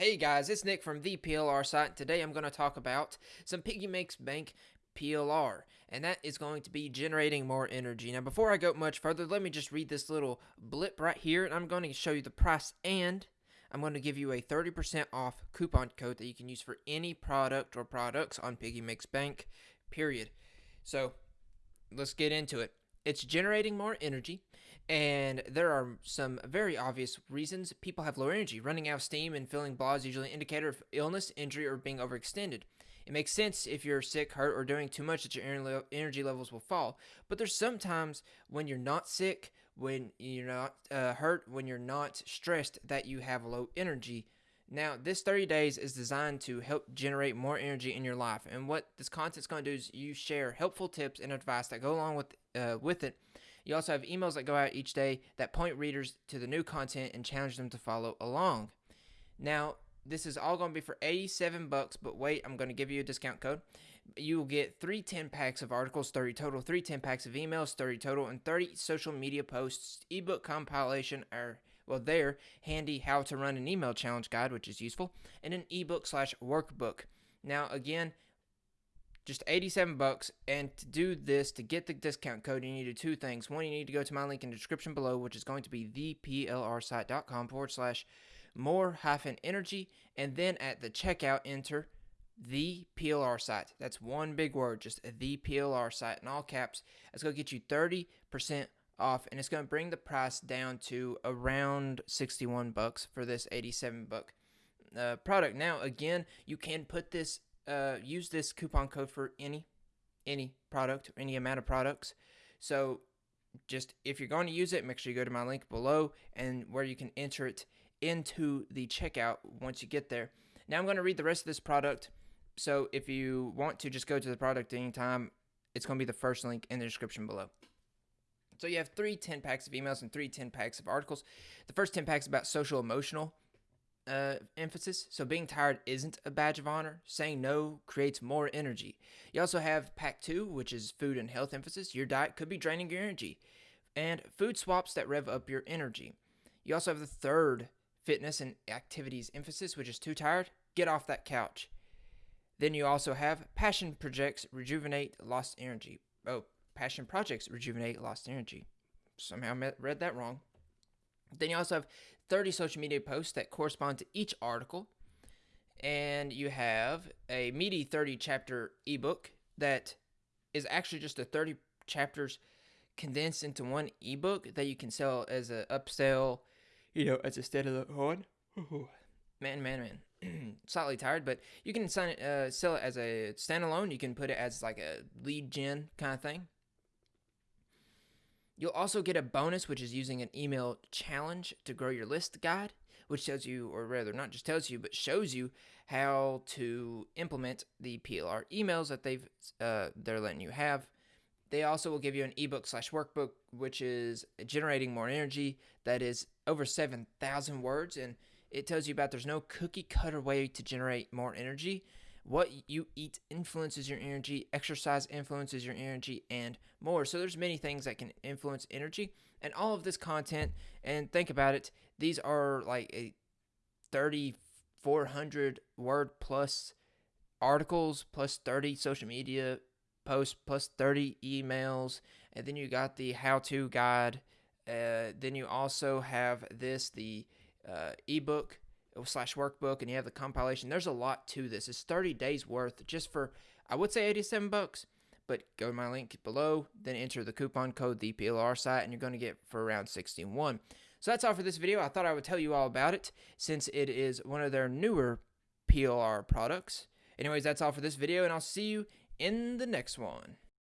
Hey guys, it's Nick from the PLR site. Today I'm going to talk about some Piggy Makes Bank PLR, and that is going to be generating more energy. Now, before I go much further, let me just read this little blip right here, and I'm going to show you the price, and I'm going to give you a 30% off coupon code that you can use for any product or products on Piggy Makes Bank, period. So, let's get into it. It's generating more energy, and there are some very obvious reasons people have low energy. Running out of steam and feeling blah is usually an indicator of illness, injury, or being overextended. It makes sense if you're sick, hurt, or doing too much that your energy levels will fall. But there's sometimes when you're not sick, when you're not uh, hurt, when you're not stressed, that you have low energy. Now, this 30 days is designed to help generate more energy in your life. And what this content's going to do is you share helpful tips and advice that go along with uh, with it. You also have emails that go out each day that point readers to the new content and challenge them to follow along. Now, this is all going to be for 87 bucks, but wait, I'm going to give you a discount code. You will get three 10 packs of articles, 30 total, three 10 packs of emails, 30 total, and 30 social media posts, ebook compilation, or well, there, handy how to run an email challenge guide, which is useful, and an ebook slash workbook. Now, again, just 87 bucks. And to do this, to get the discount code, you need to do two things. One, you need to go to my link in the description below, which is going to be theplrsite.com forward slash more hyphen energy. And then at the checkout, enter the PLR site. That's one big word, just the PLR site in all caps. that's going to get you 30% off and it's going to bring the price down to around 61 bucks for this 87 buck uh, product. Now, again, you can put this uh, use this coupon code for any any product, any amount of products. So just if you're going to use it, make sure you go to my link below and where you can enter it into the checkout once you get there. Now I'm going to read the rest of this product. So if you want to just go to the product anytime, it's going to be the first link in the description below. So you have three 10 packs of emails and three 10 packs of articles. The first 10 packs about social emotional uh, emphasis. So being tired isn't a badge of honor. Saying no creates more energy. You also have pack two, which is food and health emphasis. Your diet could be draining your energy. And food swaps that rev up your energy. You also have the third fitness and activities emphasis, which is too tired. Get off that couch. Then you also have passion projects rejuvenate lost energy. Oh, passion projects rejuvenate lost energy. Somehow read that wrong. Then you also have 30 social media posts that correspond to each article. And you have a meaty 30 chapter ebook that is actually just a 30 chapters condensed into one ebook that you can sell as an upsell, you know, as a standalone. man, man, man. Slightly tired, but you can sign it, uh, sell it as a standalone. You can put it as like a lead gen kind of thing. You'll also get a bonus, which is using an email challenge to grow your list guide, which tells you, or rather, not just tells you, but shows you how to implement the PLR emails that they've uh, they're letting you have. They also will give you an ebook slash workbook, which is generating more energy. That is over seven thousand words, and it tells you about there's no cookie cutter way to generate more energy. What you eat influences your energy, exercise influences your energy, and more. So there's many things that can influence energy. And all of this content, and think about it, these are like a 3,400 word plus articles, plus 30 social media posts, plus 30 emails, and then you got the how-to guide. Uh, then you also have this, the uh, ebook slash workbook and you have the compilation. There's a lot to this. It's 30 days worth just for I would say 87 bucks, but go to my link below, then enter the coupon code the PLR site and you're going to get for around 61. So that's all for this video. I thought I would tell you all about it since it is one of their newer PLR products. Anyways, that's all for this video and I'll see you in the next one.